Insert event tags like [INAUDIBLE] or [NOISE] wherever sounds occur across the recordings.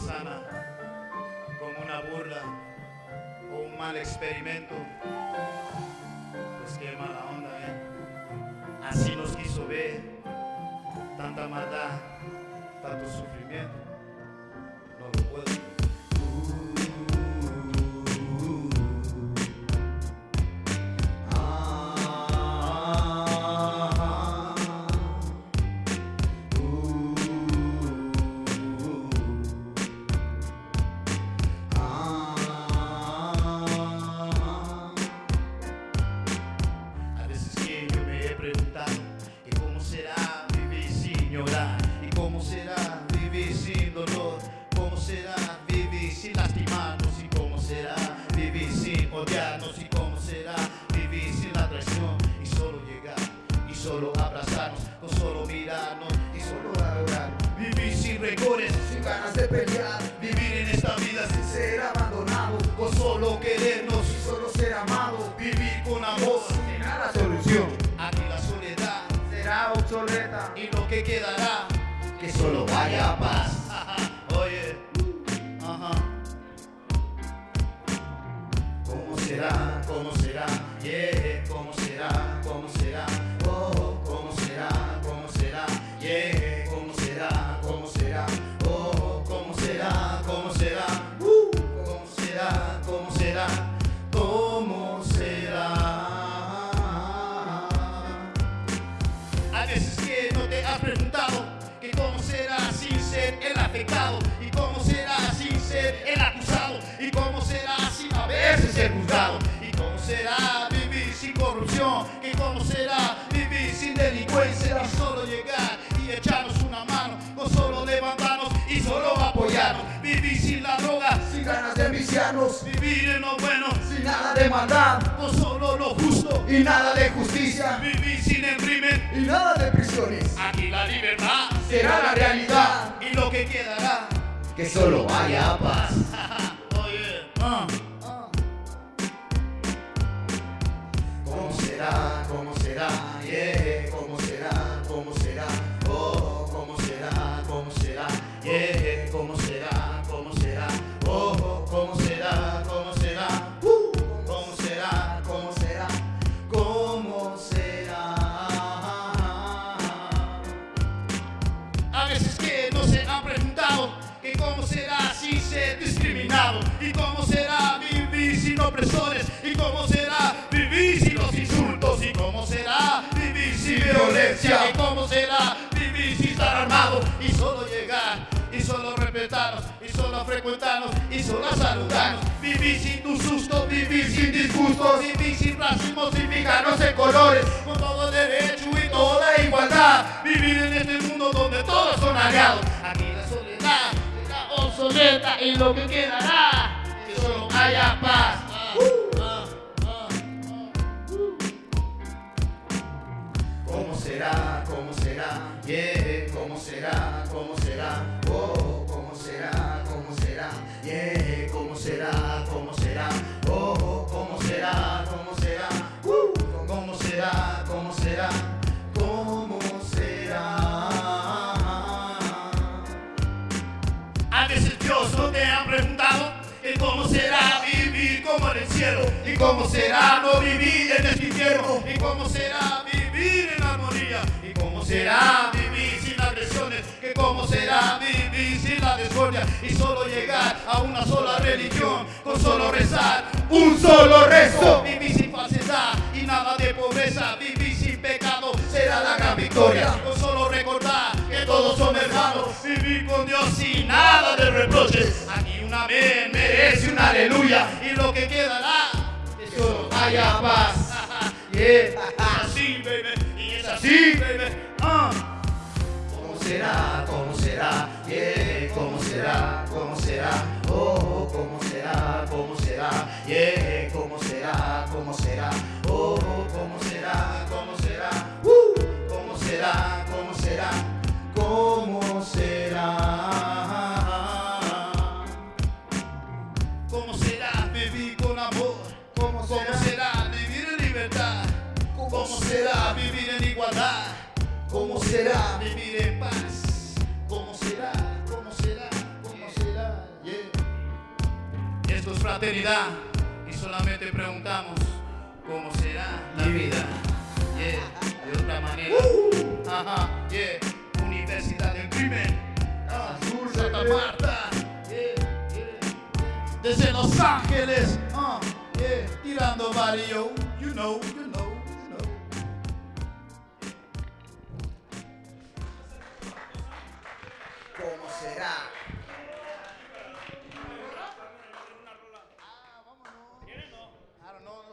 manzana como una burla o un mal experimento, pues qué mala onda, ¿eh? Así nos quiso ver, tanta maldad, tanto sufrimiento, cómo será vivir sin dolor? ¿Cómo será vivir sin lastimarnos? ¿Y cómo será vivir sin odiarnos? ¿Y cómo será vivir sin la traición? Y solo llegar y solo abrazarnos Con solo mirarnos y solo adorar Vivir sin rencores, Sin ganas de pelear, vivir en esta vida sin sin ser abandonado, con solo querernos y solo ser amado. Vivir con amor Será la solución. Aquí la soledad Será obsoleta. y lo que quedará que solo vaya paz. [LAUGHS] Oye, ajá. ¿Cómo será? ¿Cómo será? Yeah, ganas de viciarnos, vivir en lo bueno sin nada de maldad. con solo lo justo. Y nada de justicia. Vivir sin el crimen y nada de prisiones. aquí la libertad Será la realidad. y lo que quedará. Que solo vaya a paz. [LAUGHS] Oye, ah. ¿Cómo y cómo será vivir sin los insultos y cómo será vivir sin violencia y cómo será vivir sin estar armado y solo llegar y solo respetarnos y solo frecuentarnos y solo saludarnos. Vivir sin tu susto vivir sin disgustos vivir sin racismo sin fijarnos en colores con todo derecho y toda igualdad. Vivir en este mundo donde todos son aliados. Aquí la soledad será obsoleta y lo que quedará que solo haya paz ¿cómo será? ¿Cómo será? Oh, ¿cómo será? ¿Cómo será? Yeah, ¿cómo será? ¿Cómo será? Oh, ¿cómo será? ¿Cómo será? Uh, ¿cómo será? ¿Cómo será? ¿Cómo será? A veces Dios no te ha preguntado que cómo será vivir como en el cielo y cómo será no vivir en el infierno y cómo será vivir en armonía y cómo será vivir sin agresiones que cómo será vivir sin la discordia y solo llegar a una sola religión con solo rezar un solo rezo. Vivir sin falsedad y nada de pobreza vivir sin pecado será la gran victoria. Con solo recordar que todos son hermanos vivir con Dios sin nada de reproches. Aquí un amén merece un aleluya y lo que quedará es solo haya paz. [LAUGHS] Yeah. así baby y es así baby ah. ¿Cómo será? ¿Cómo será? Yeah, ¿cómo será? ¿Cómo será? Oh, ¿cómo será? ¿Cómo será? Yeah, ¿cómo será? ¿Cómo será? Oh, ¿cómo será? ¿Cómo será? Uh, ¿cómo será? ¿Cómo será? ¿Cómo será? ¿Cómo será vivir con amor? ¿Cómo ¿Cómo será? será vivir en libertad? ¿Cómo ¿Cómo será vivir en igualdad? ¿Cómo será vivir en paz? ¿Cómo será? ¿Cómo será? ¿Cómo será? Esto es fraternidad y solamente preguntamos cómo será la vida. Yeah, de otra manera. Ajá, yeah. Universidad del Crimen. Ah, Santa Marta. Yeah, yeah. Desde Los Ángeles. Ah, yeah. Tirando vario. You know,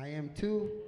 I am too.